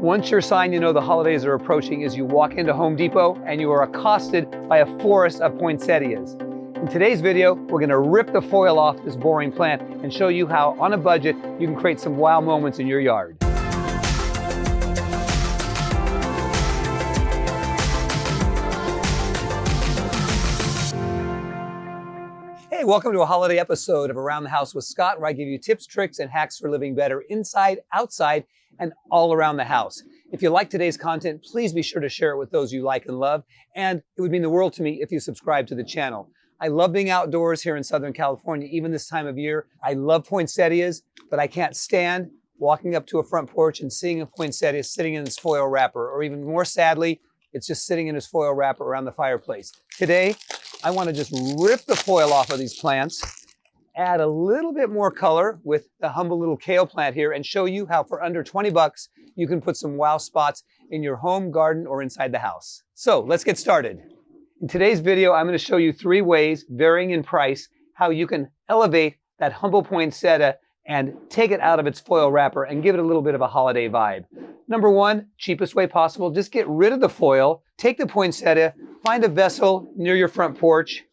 One sure sign you know the holidays are approaching is you walk into Home Depot and you are accosted by a forest of poinsettias. In today's video, we're gonna rip the foil off this boring plant and show you how, on a budget, you can create some wow moments in your yard. Hey, welcome to a holiday episode of Around the House with Scott, where I give you tips, tricks, and hacks for living better inside, outside, and all around the house. If you like today's content, please be sure to share it with those you like and love, and it would mean the world to me if you subscribe to the channel. I love being outdoors here in Southern California, even this time of year. I love poinsettias, but I can't stand walking up to a front porch and seeing a poinsettia sitting in its foil wrapper, or even more sadly, it's just sitting in its foil wrapper around the fireplace. Today, I want to just rip the foil off of these plants, add a little bit more color with the humble little kale plant here and show you how for under 20 bucks, you can put some wow spots in your home, garden, or inside the house. So let's get started. In today's video, I'm going to show you three ways, varying in price, how you can elevate that humble poinsettia and take it out of its foil wrapper and give it a little bit of a holiday vibe. Number one, cheapest way possible, just get rid of the foil, take the poinsettia, find a vessel near your front porch,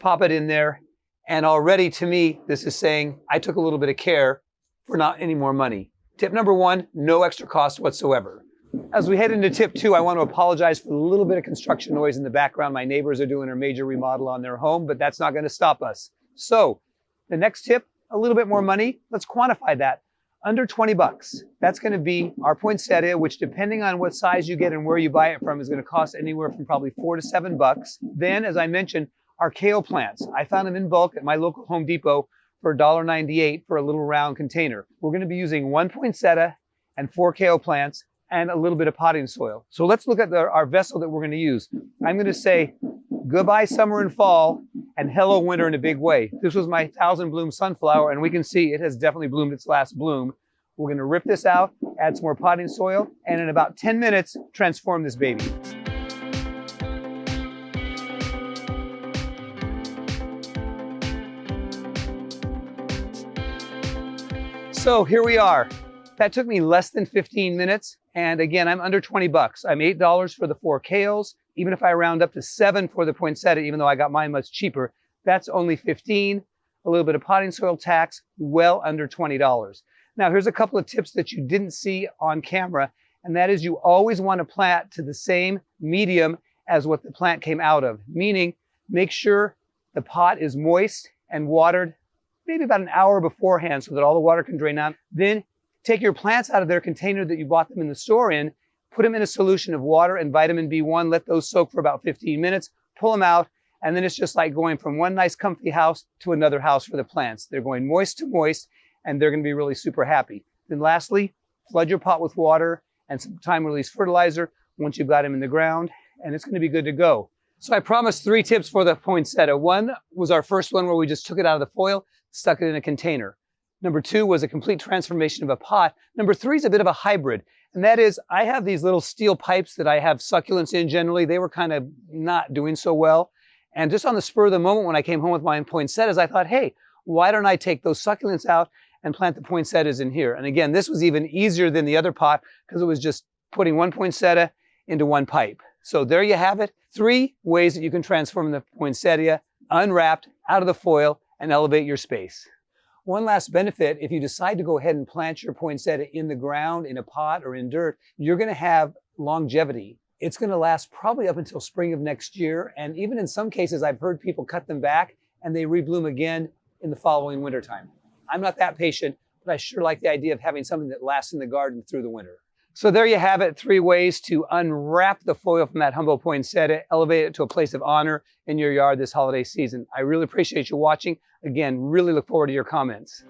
pop it in there, and already to me, this is saying I took a little bit of care for not any more money. Tip number one, no extra cost whatsoever. As we head into tip two, I want to apologize for the little bit of construction noise in the background. My neighbors are doing a major remodel on their home, but that's not going to stop us. So the next tip, a little bit more hmm. money. Let's quantify that under 20 bucks. That's going to be our poinsettia, which depending on what size you get and where you buy it from is going to cost anywhere from probably four to seven bucks. Then, as I mentioned, our kale plants. I found them in bulk at my local Home Depot for $1.98 for a little round container. We're going to be using one poinsettia and four kale plants and a little bit of potting soil. So let's look at the, our vessel that we're going to use. I'm going to say goodbye summer and fall and hello winter in a big way. This was my thousand bloom sunflower and we can see it has definitely bloomed its last bloom. We're gonna rip this out, add some more potting soil, and in about 10 minutes, transform this baby. So here we are. That took me less than 15 minutes. And again, I'm under 20 bucks. I'm $8 for the four kales, even if I round up to seven for the poinsettia, even though I got mine much cheaper, that's only 15, a little bit of potting soil tax, well under $20. Now, here's a couple of tips that you didn't see on camera, and that is you always want to plant to the same medium as what the plant came out of, meaning make sure the pot is moist and watered maybe about an hour beforehand so that all the water can drain out. Then take your plants out of their container that you bought them in the store in put them in a solution of water and vitamin B1, let those soak for about 15 minutes, pull them out, and then it's just like going from one nice comfy house to another house for the plants. They're going moist to moist, and they're gonna be really super happy. Then lastly, flood your pot with water and some time release fertilizer once you've got them in the ground, and it's gonna be good to go. So I promised three tips for the poinsettia. One was our first one where we just took it out of the foil, stuck it in a container. Number two was a complete transformation of a pot. Number three is a bit of a hybrid. And that is, I have these little steel pipes that I have succulents in generally. They were kind of not doing so well. And just on the spur of the moment when I came home with my poinsettias, I thought, hey, why don't I take those succulents out and plant the poinsettias in here? And again, this was even easier than the other pot because it was just putting one poinsettia into one pipe. So there you have it. Three ways that you can transform the poinsettia unwrapped out of the foil and elevate your space. One last benefit, if you decide to go ahead and plant your poinsettia in the ground, in a pot, or in dirt, you're going to have longevity. It's going to last probably up until spring of next year. And even in some cases, I've heard people cut them back and they rebloom again in the following wintertime. I'm not that patient, but I sure like the idea of having something that lasts in the garden through the winter. So there you have it, three ways to unwrap the foil from that humble poinsettia, elevate it to a place of honor in your yard this holiday season. I really appreciate you watching. Again, really look forward to your comments.